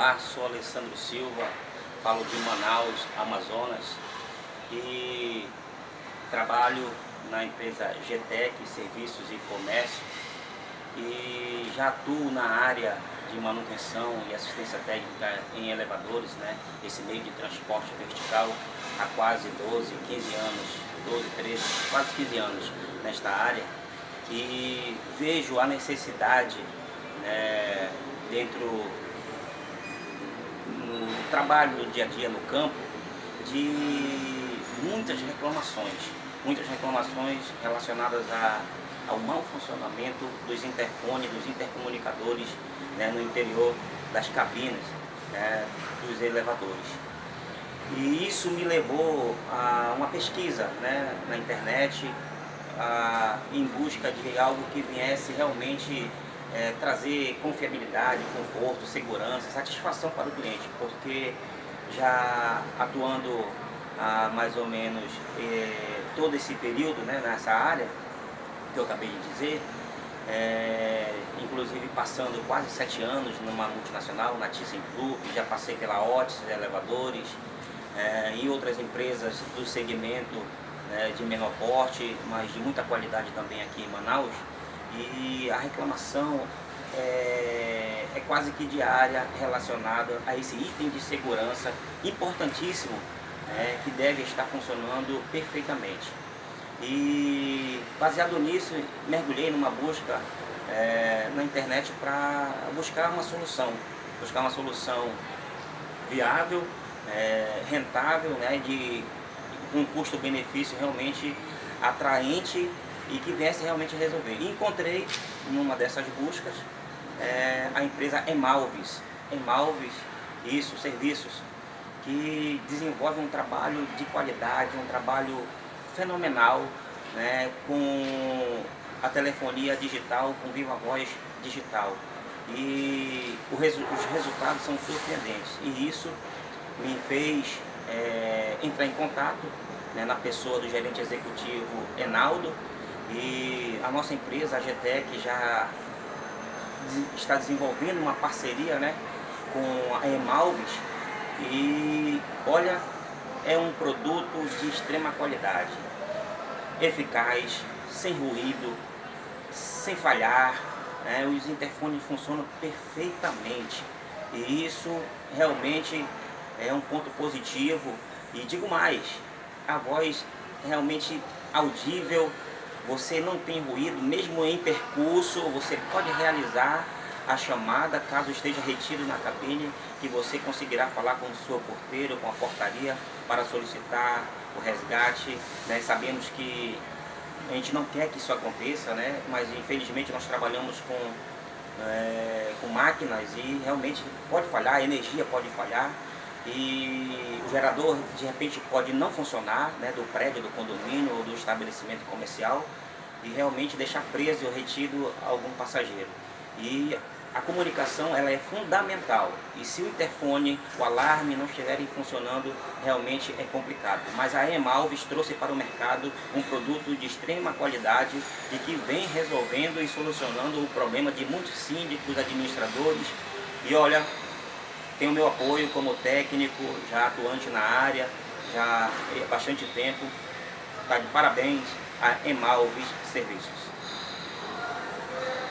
Olá, sou Alessandro Silva, falo de Manaus, Amazonas e trabalho na empresa GTEC, Serviços e Comércio e já atuo na área de manutenção e assistência técnica em elevadores, né? esse meio de transporte vertical há quase 12, 15 anos, 12, 13, quase 15 anos nesta área e vejo a necessidade né, dentro trabalho no dia a dia no campo de muitas reclamações, muitas reclamações relacionadas a, ao mau funcionamento dos interfones, dos intercomunicadores né, no interior das cabines né, dos elevadores. E isso me levou a uma pesquisa né, na internet a, em busca de algo que viesse realmente é, trazer confiabilidade, conforto, segurança, satisfação para o cliente, porque já atuando há mais ou menos é, todo esse período né, nessa área que eu acabei de dizer, é, inclusive passando quase sete anos numa multinacional, na ThyssenKrupp, já passei pela Otis Elevadores é, e outras empresas do segmento né, de menor porte, mas de muita qualidade também aqui em Manaus, e a reclamação é, é, quase que diária relacionada a esse item de segurança importantíssimo né, que deve estar funcionando perfeitamente. E baseado nisso, mergulhei numa busca é, na internet para buscar uma solução, buscar uma solução viável, é, rentável, né, de um custo-benefício realmente atraente e que viesse realmente resolver. E encontrei, numa dessas buscas, é, a empresa Emalves. Emalves, isso, serviços, que desenvolve um trabalho de qualidade, um trabalho fenomenal, né, com a telefonia digital, com viva voz digital. E resu os resultados são surpreendentes. E isso me fez é, entrar em contato né, na pessoa do gerente executivo Enaldo, e a nossa empresa, a GTEC, já está desenvolvendo uma parceria né, com a Emalves e olha, é um produto de extrema qualidade, eficaz, sem ruído, sem falhar, né, os interfones funcionam perfeitamente. E isso realmente é um ponto positivo. E digo mais, a voz realmente audível você não tem ruído, mesmo em percurso, você pode realizar a chamada, caso esteja retido na cabine, que você conseguirá falar com o seu porteiro, com a portaria, para solicitar o resgate. Né? Sabemos que a gente não quer que isso aconteça, né? mas infelizmente nós trabalhamos com, é, com máquinas e realmente pode falhar, a energia pode falhar e o gerador de repente pode não funcionar né, do prédio, do condomínio ou do estabelecimento comercial e realmente deixar preso ou retido algum passageiro. E a comunicação ela é fundamental e se o interfone, o alarme não estiverem funcionando, realmente é complicado. Mas a Emalves trouxe para o mercado um produto de extrema qualidade e que vem resolvendo e solucionando o problema de muitos síndicos, administradores. E olha, tem o meu apoio como técnico, já atuante na área, já há bastante tempo. Está de parabéns a Emalves Serviços.